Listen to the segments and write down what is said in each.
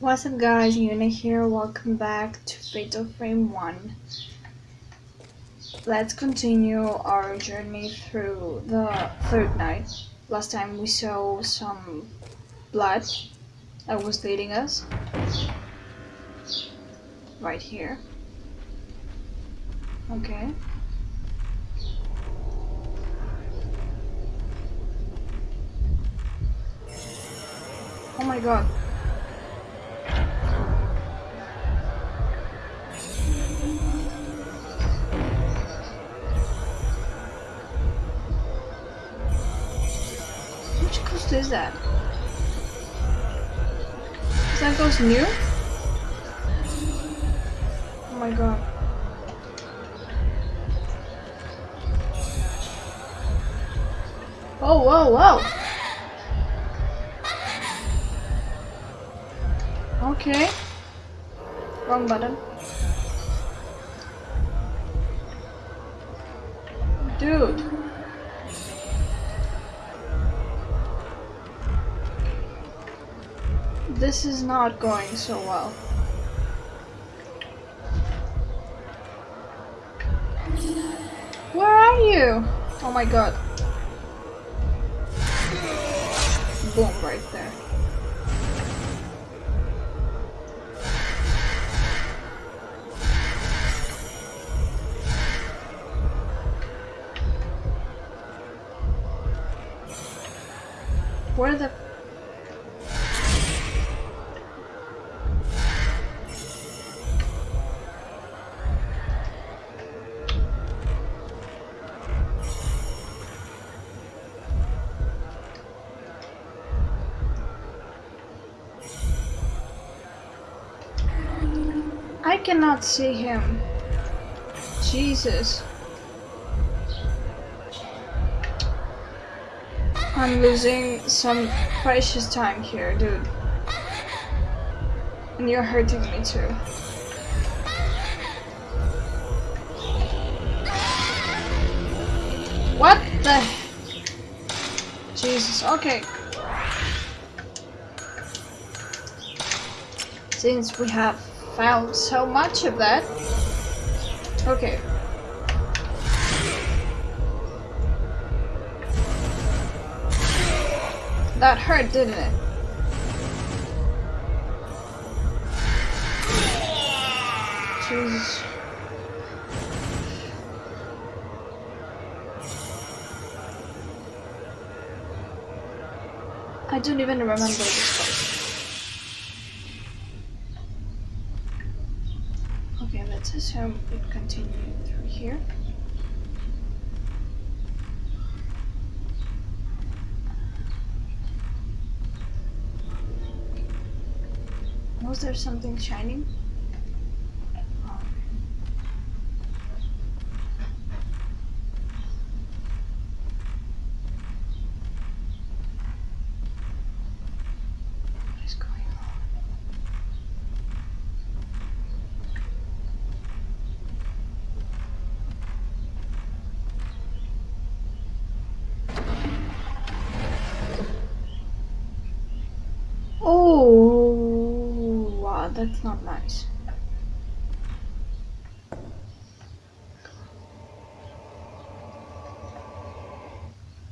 What's up guys, Yuna here, welcome back to Fatal Frame 1. Let's continue our journey through the third night. Last time we saw some blood that was leading us. Right here. Okay. Oh my god. Is that? Is that ghost new? Oh my god. Oh, whoa, whoa! Okay. Wrong button. Dude. This is not going so well. Where are you? Oh my god. Boom, right there. Where the cannot see him. Jesus. I'm losing some precious time here, dude. And you're hurting me too. What the? Jesus, okay. Since we have found so much of that. Okay. That hurt, didn't it? Jesus. I don't even remember this place. Okay, let's assume we continue through here. Was there something shining? Oh, wow, that's not nice.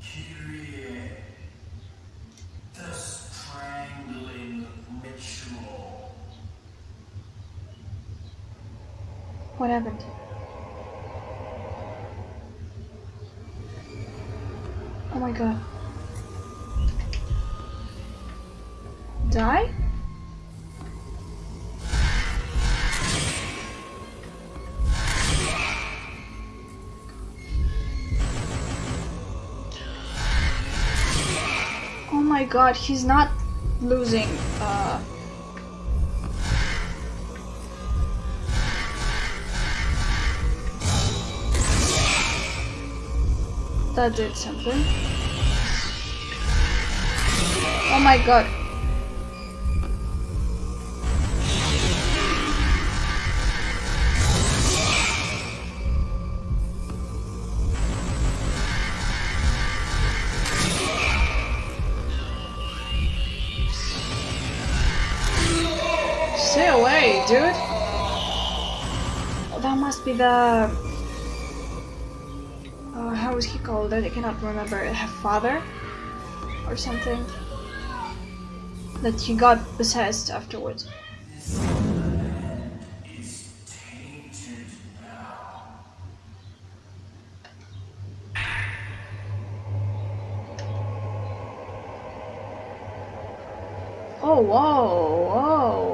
Kirie, the strangling ritual. What happened? Oh my god. Die? Oh my god, he's not losing uh That did something. Oh my god. Stay away, dude! Oh, that must be the... Uh, how was he called? I cannot remember. Her father? Or something? That he got possessed afterwards. Oh, whoa, whoa.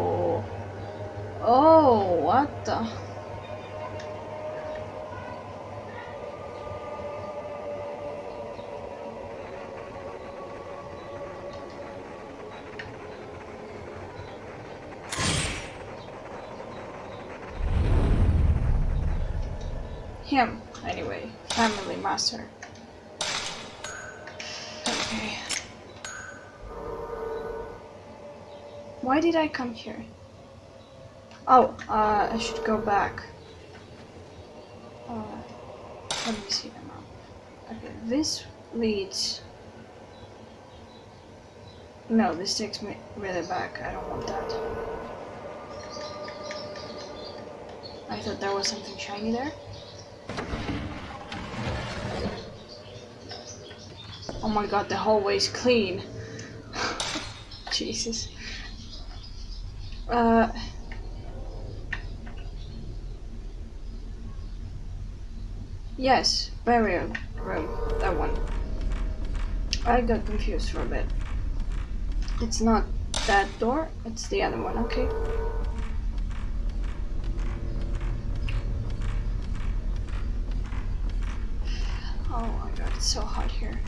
Oh, what the? Him, anyway. Family master. Okay. Why did I come here? Oh, uh, I should go back. Uh, let me see the map. Okay, this leads... No, this takes me really back. I don't want that. I thought there was something shiny there. Oh my god, the hallway's clean. Jesus. Uh, yes, burial room, that one. I got confused for a bit. It's not that door, it's the other one, okay. Oh my god, it's so hot here.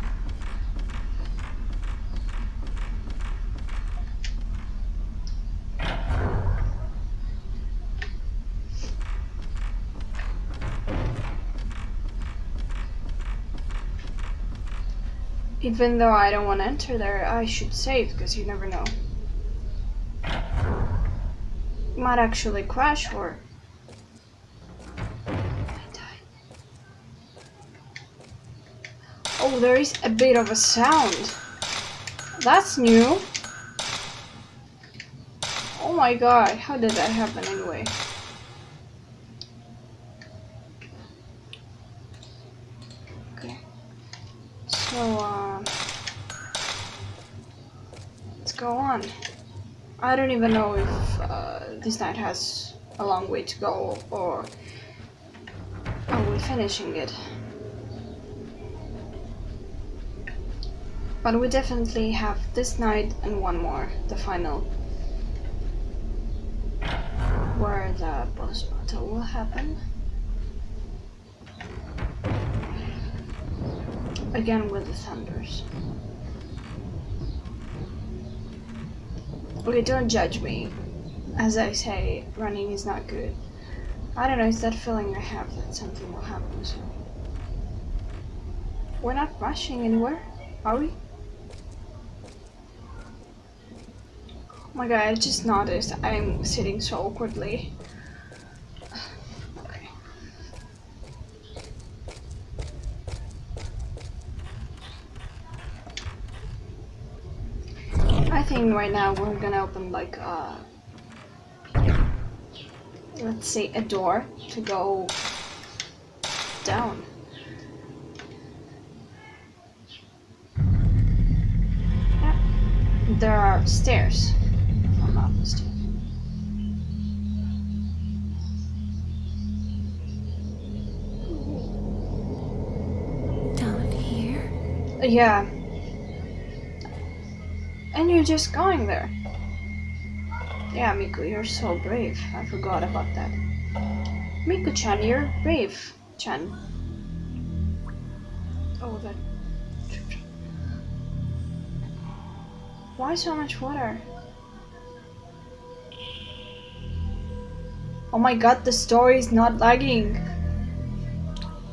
Even though I don't want to enter there, I should save because you never know. Might actually crash or Oh, there is a bit of a sound. That's new. Oh my god, how did that happen anyway? Okay. So, um... Let's go on. I don't even know if uh, this night has a long way to go or are we finishing it? But we definitely have this night and one more, the final. Where the boss battle will happen. Again with the thunders. Okay, don't judge me. As I say, running is not good. I don't know, it's that feeling I have that something will happen, so... We're not rushing anywhere, are we? Oh my god, I just noticed I'm sitting so awkwardly. I think right now we're gonna open like uh let's say a door to go down. Yeah. There are stairs. Down here? Yeah. And you're just going there. Yeah, Miku, you're so brave. I forgot about that. Miku-chan, you're brave, Chan. Oh, that... Why so much water? Oh my god, the story is not lagging.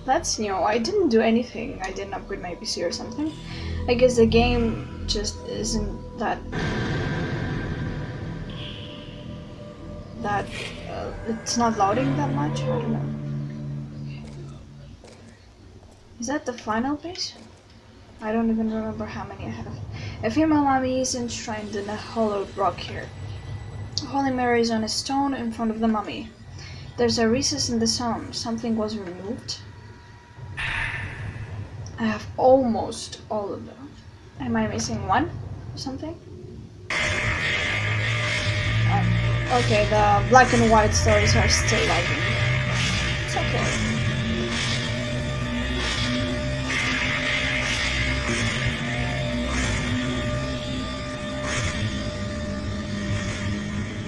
That's new. I didn't do anything. I didn't upgrade my PC or something. I guess the game just isn't that... That... Uh, it's not loading that much? I don't know. Is that the final base? I don't even remember how many I have. A female army is enshrined in a hollowed rock here. Holy Mary is on a stone in front of the mummy. There's a recess in the stone. Something was removed. I have almost all of them. Am I missing one? Or something? Uh, okay, the black and white stories are still lagging. It's okay.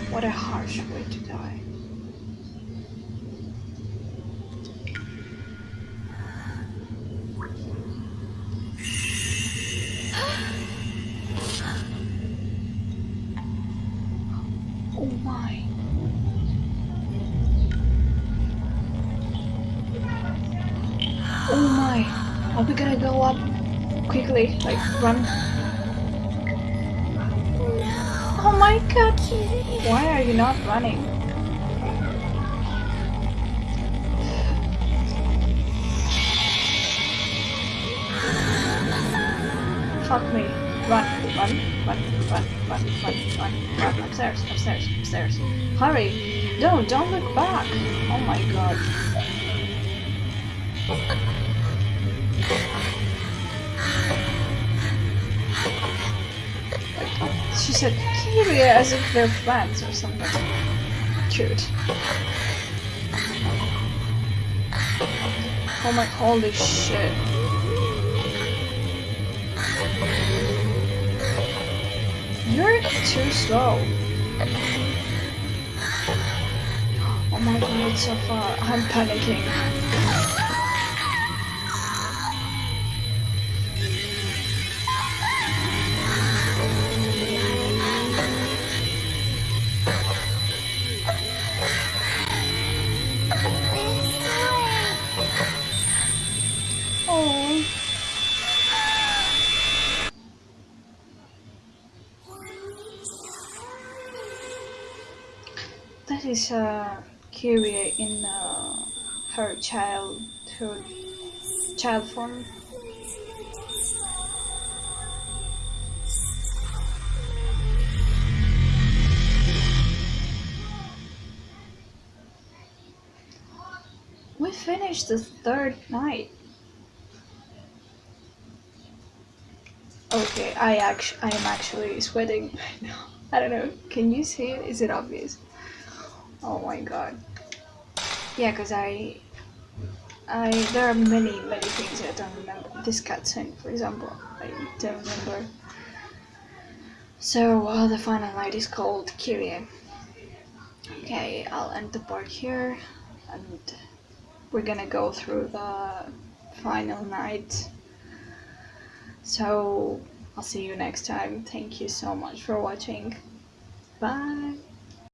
What a harsh way to die. Are we gonna go up quickly? Like run? No. Oh my god. Why are you not running? Fuck me. Run, run, run, run, run, run, run, run. Upstairs, upstairs, upstairs. Hurry. No, don't look back. Oh my god. She said Kirie as if they're friends or something. Cute. Oh my, holy shit. You're too slow. Oh my god, so far. I'm panicking. Is uh, Kirie in uh, her childhood child form. We finished the third night. Okay, I actually I am actually sweating right now. I don't know. Can you see it? Is it obvious? Oh my god. Yeah, cause I I there are many many things I don't remember. This cutscene, for example, I don't remember. So uh, the final night is called Kirie. Okay, I'll end the part here, and we're gonna go through the final night. So I'll see you next time. Thank you so much for watching. Bye.